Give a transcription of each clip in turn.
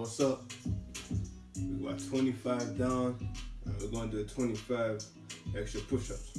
What's up? We got 25 down, and we're gonna do 25 extra push-ups.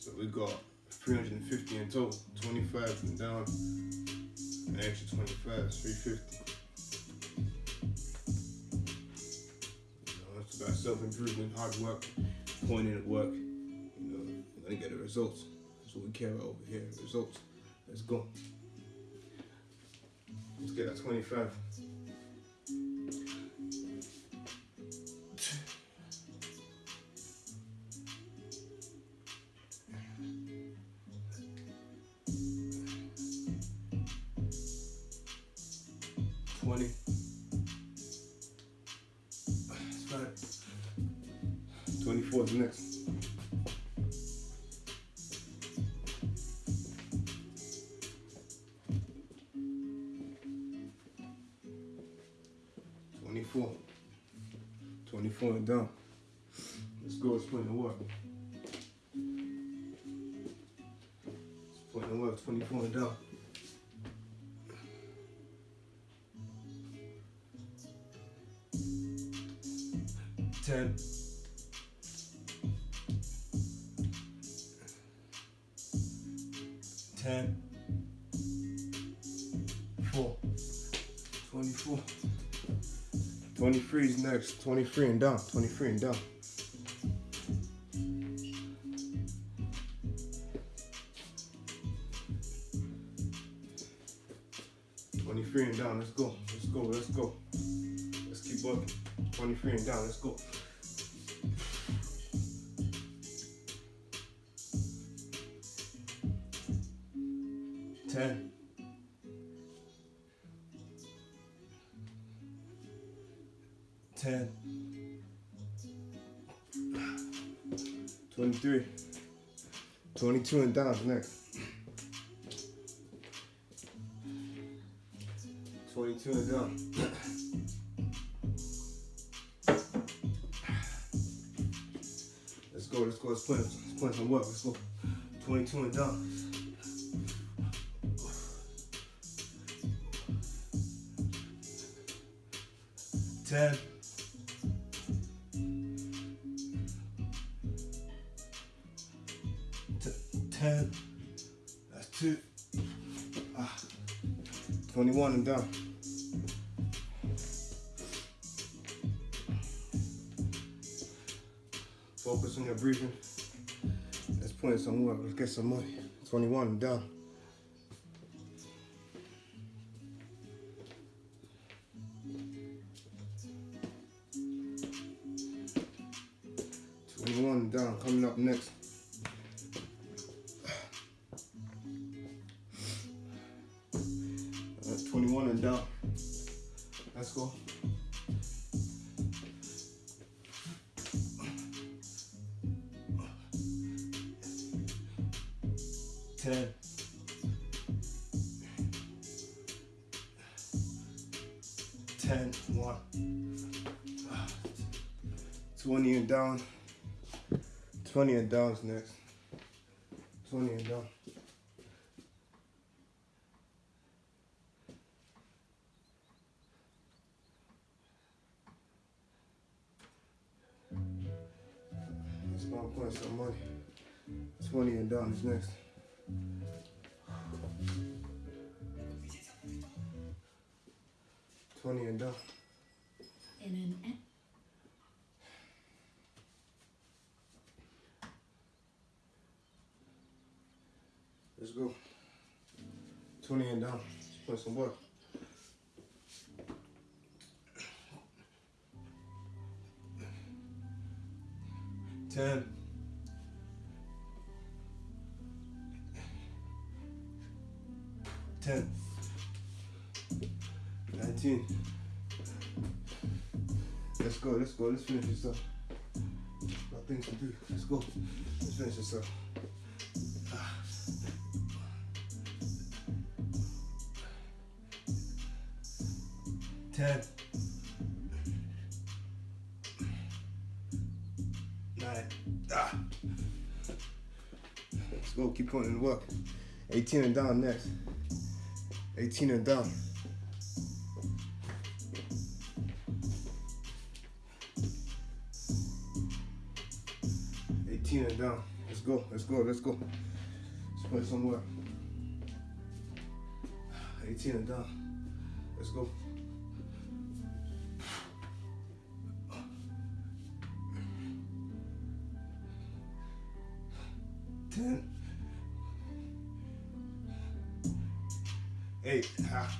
So we got 350 in total. 25 down, an extra 25, 350. You know, it's about self-improvement, hard work, in the work. You know, gonna get the results. That's what we care about over here, results. Let's go. Let's get that 25. Twenty. That's fine. Twenty-four is next. Twenty-four. Twenty-four and down. Let's go. Let's put in work. Let's put work. Twenty-four and down. Ten. Ten. Four. Twenty-four. Twenty-three is next. Twenty-three and down. Twenty-three and down. Twenty-three and down. Let's go. Let's go. Let's go. Let's keep working. Twenty-three and down. Let's go. Ten. Ten. Twenty-three. Twenty-two and down next. Twenty-two and down. Go, let's go, let's put, let's put some work, let's go. 22 and down. Ten. Ten. That's two. Ah. 21 and down. Focus on your breathing. Let's put in some work. Let's get some money. 21 and down. Twenty-one down. Coming up next. Uh, Twenty-one and down. Let's go. Ten. Ten. One. Twenty and down. Twenty and down is next. Twenty and down. Let's go and put some money. Twenty and down is next. And down. In an e- eh. Let's go. 20 and down. Let's put some work. Ten. Ten. Nineteen. Let's go, let's go, let's finish this up. Got things to do. Let's go. Let's finish this up. Ten. Nine. Ah. Let's go, keep putting in work. 18 and down next. 18 and down. Let's go, let's go, let's go. Let's it somewhere. 18 and down. Let's go. Ten. Eight. Ah.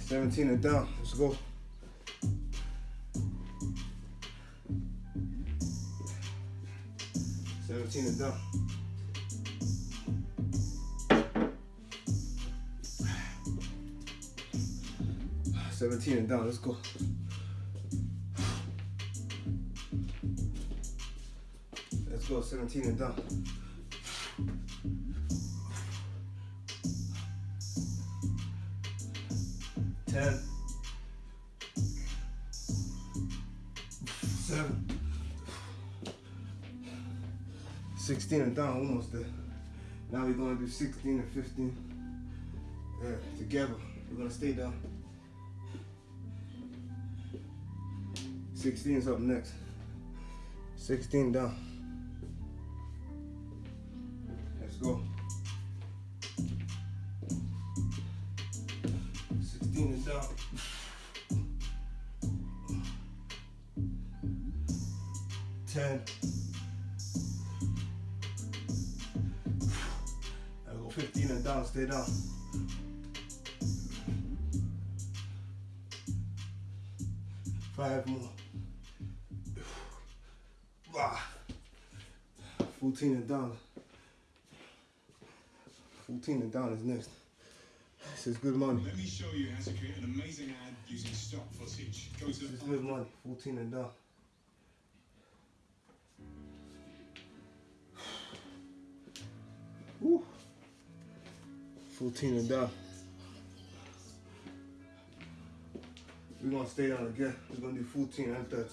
17 and down. Let's go. Seventeen and down. Seventeen and down. Let's go. Let's go. Seventeen and down. Ten. 16 and down, almost there. Now we're gonna do 16 and 15. Yeah, together. We're gonna stay down. 16 is up next. 16 down. 15 and down, stay down. Five more. Ah. 14 and down. 14 and down is next. This is good money. Let me show you how to create an amazing ad using stock footage. Go to This is good money. 14 and down. 14 and down. We're gonna stay down again. We're gonna do 14 and 13.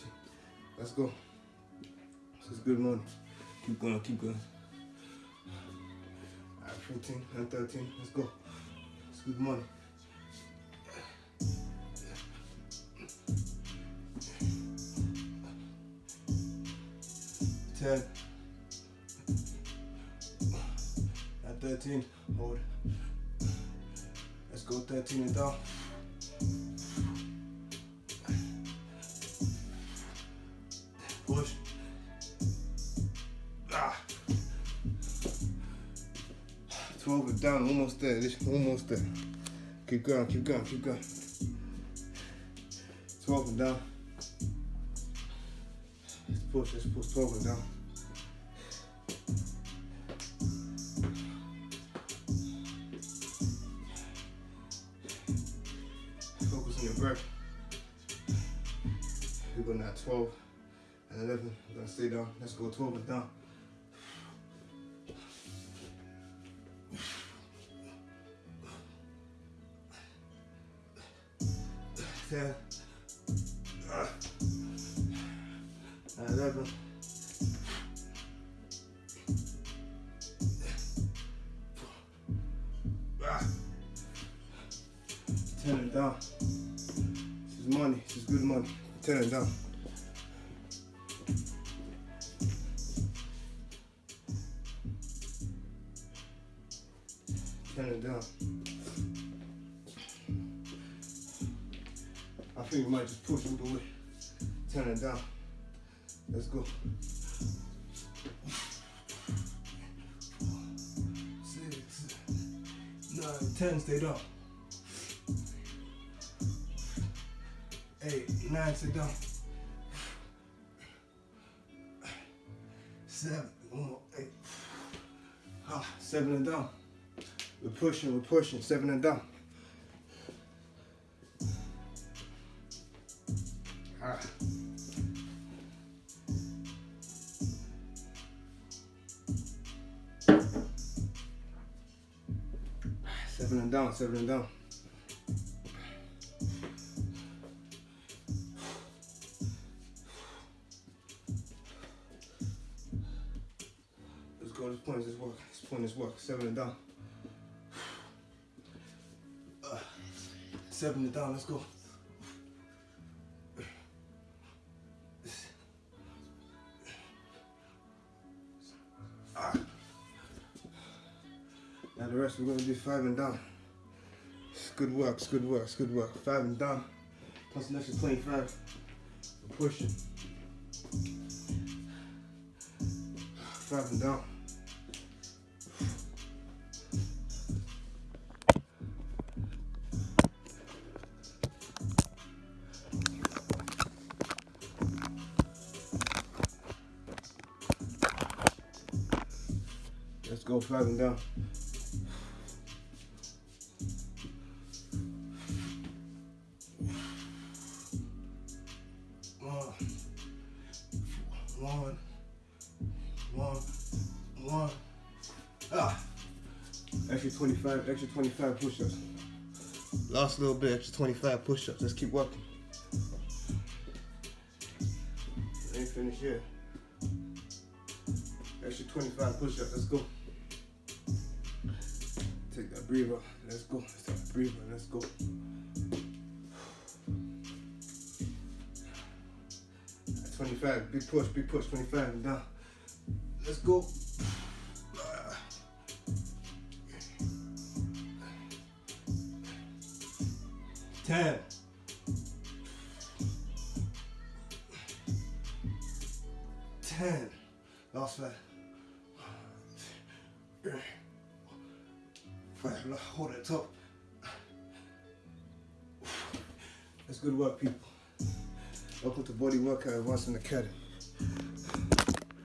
Let's go. This is good money. Keep going, keep going. Alright, 14 and 13. Let's go. It's good money. Ten. At 13, hold. Go 13 and down. Push. Ah. 12 and down, almost there, this almost there. Keep going, keep going, keep going. 12 and down. Let's push, let's push 12 and down. We're going at 12 and 11. We're to stay down. Let's go 12 and down. Ten. Eleven. Ten and down. This is money. This is good money. Ten and down. And down. I think we might just push all the way. Ten and down. Let's go. Six, nine, ten, stay down. Eight, nine, stay down. Seven, one more, eight. Ah, seven and down. We're pushing, we're pushing, seven and down. Ah. Seven and down, seven and down. Let's go, this point, this work, this point, this work, seven and down. seven it down. Let's go. Ah. Now the rest we're gonna do five and down. It's good work, it's good work, it's good work. Five and down. Plus an extra 25. We're pushing. Five and down. Go down. One, one, one. Ah, extra 25, extra 25 push-ups. Last little bit, extra 25 push-ups. Let's keep working. Ain't finished yet. Extra 25 push-ups. Let's go. Breather. Let's go. Let's take that breather. Let's go. At 25. Big push. Big push. 25 and down. Let's go. Ten. Ten. Last five. Hold it top. That's good work, people. Welcome to Body Workout Advancement Academy.